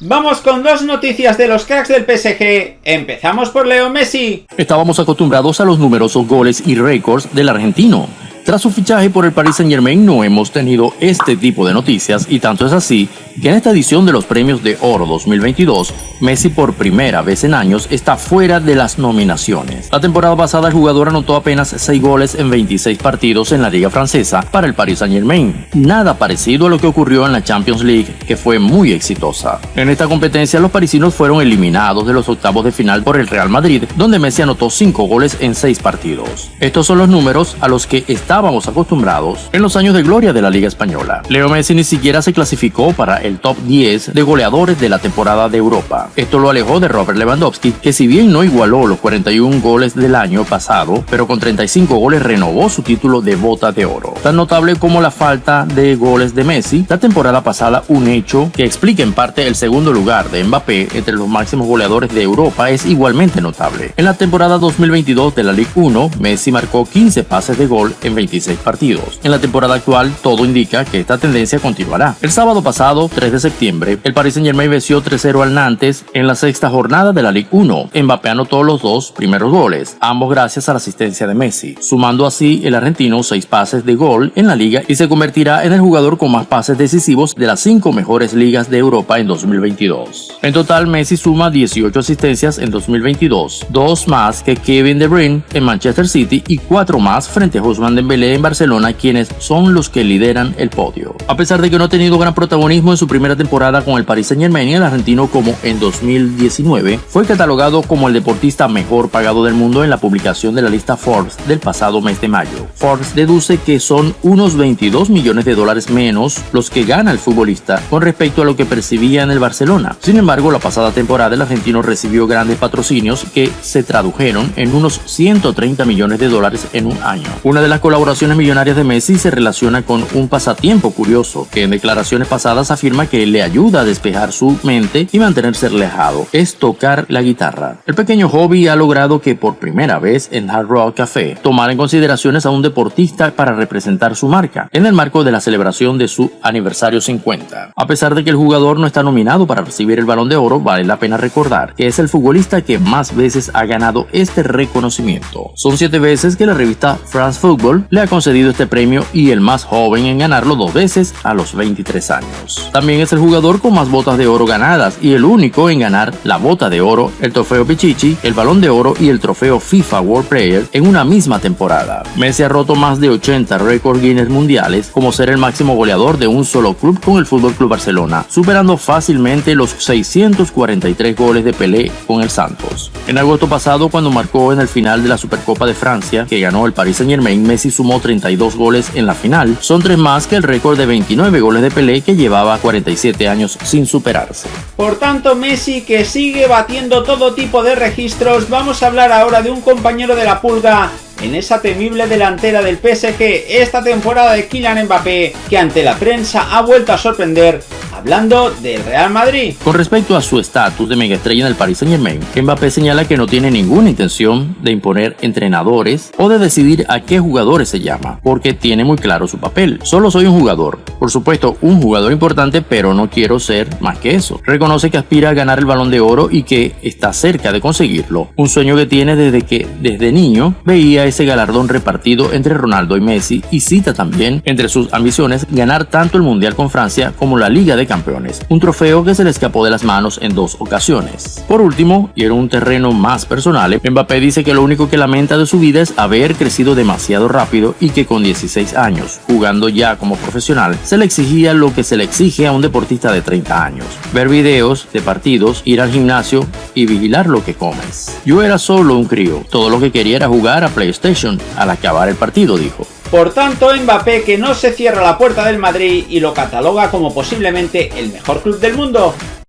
Vamos con dos noticias de los cracks del PSG. Empezamos por Leo Messi. Estábamos acostumbrados a los numerosos goles y récords del argentino. Tras su fichaje por el Paris Saint Germain no hemos tenido este tipo de noticias y tanto es así que en esta edición de los Premios de Oro 2022, Messi por primera vez en años está fuera de las nominaciones. La temporada pasada el jugador anotó apenas 6 goles en 26 partidos en la liga francesa para el Paris Saint Germain, nada parecido a lo que ocurrió en la Champions League que fue muy exitosa. En esta competencia los parisinos fueron eliminados de los octavos de final por el Real Madrid, donde Messi anotó 5 goles en 6 partidos. Estos son los números a los que está estábamos acostumbrados en los años de gloria de la Liga Española. Leo Messi ni siquiera se clasificó para el top 10 de goleadores de la temporada de Europa. Esto lo alejó de Robert Lewandowski, que si bien no igualó los 41 goles del año pasado, pero con 35 goles renovó su título de bota de oro. Tan notable como la falta de goles de Messi, la temporada pasada un hecho que explica en parte el segundo lugar de Mbappé entre los máximos goleadores de Europa es igualmente notable. En la temporada 2022 de la Ligue 1, Messi marcó 15 pases de gol en 26 partidos. En la temporada actual, todo indica que esta tendencia continuará. El sábado pasado, 3 de septiembre, el Paris Saint Germain venció 3-0 al Nantes en la sexta jornada de la Ligue 1. Mbappé anotó los dos primeros goles, ambos gracias a la asistencia de Messi, sumando así el argentino 6 pases de gol en la liga y se convertirá en el jugador con más pases decisivos de las 5 mejores ligas de Europa en 2022. En total, Messi suma 18 asistencias en 2022, dos más que Kevin De Bruyne en Manchester City y cuatro más frente a Ousmane Dembélé en Barcelona, quienes son los que lideran el podio. A pesar de que no ha tenido gran protagonismo en su primera temporada con el Paris Saint Germain, el argentino como en 2019 fue catalogado como el deportista mejor pagado del mundo en la publicación de la lista Forbes del pasado mes de mayo. Forbes deduce que son unos 22 millones de dólares menos los que gana el futbolista con respecto a lo que percibía en el Barcelona. Sin embargo, la pasada temporada el argentino recibió grandes patrocinios que se tradujeron en unos 130 millones de dólares en un año. Una de las colaboraciones colaboraciones millonarias de Messi se relaciona con un pasatiempo curioso que en declaraciones pasadas afirma que le ayuda a despejar su mente y mantenerse relajado, es tocar la guitarra. El pequeño hobby ha logrado que por primera vez en Hard Rock Café tomar en consideraciones a un deportista para representar su marca, en el marco de la celebración de su aniversario 50. A pesar de que el jugador no está nominado para recibir el balón de oro, vale la pena recordar que es el futbolista que más veces ha ganado este reconocimiento. Son siete veces que la revista France Football le ha concedido este premio y el más joven en ganarlo dos veces a los 23 años. También es el jugador con más botas de oro ganadas y el único en ganar la bota de oro, el trofeo Pichichi, el balón de oro y el trofeo FIFA World Player en una misma temporada. Messi ha roto más de 80 récords Guinness mundiales como ser el máximo goleador de un solo club con el Fútbol Club Barcelona, superando fácilmente los 643 goles de Pelé con el Santos. En agosto pasado, cuando marcó en el final de la Supercopa de Francia, que ganó el Paris Saint Germain, Messi sumó 32 goles en la final. Son tres más que el récord de 29 goles de Pelé que llevaba 47 años sin superarse. Por tanto, Messi que sigue batiendo todo tipo de registros, vamos a hablar ahora de un compañero de la pulga en esa temible delantera del PSG esta temporada de Kylian Mbappé, que ante la prensa ha vuelto a sorprender hablando del Real Madrid. Con respecto a su estatus de megaestrella en el Paris Saint Germain, Mbappé señala que no tiene ninguna intención de imponer entrenadores o de decidir a qué jugadores se llama, porque tiene muy claro su papel. Solo soy un jugador, por supuesto un jugador importante, pero no quiero ser más que eso. Reconoce que aspira a ganar el balón de oro y que está cerca de conseguirlo, un sueño que tiene desde que desde niño veía ese galardón repartido entre Ronaldo y Messi y cita también entre sus ambiciones ganar tanto el Mundial con Francia como la Liga de Campeones, un trofeo que se le escapó de las manos en dos ocasiones. Por último, y en un terreno más personal, Mbappé dice que lo único que lamenta de su vida es haber crecido demasiado rápido y que con 16 años, jugando ya como profesional, se le exigía lo que se le exige a un deportista de 30 años, ver videos de partidos, ir al gimnasio y vigilar lo que comes. Yo era solo un crío, todo lo que quería era jugar a PlayStation al acabar el partido, dijo. Por tanto, Mbappé que no se cierra la puerta del Madrid y lo cataloga como posiblemente el mejor club del mundo.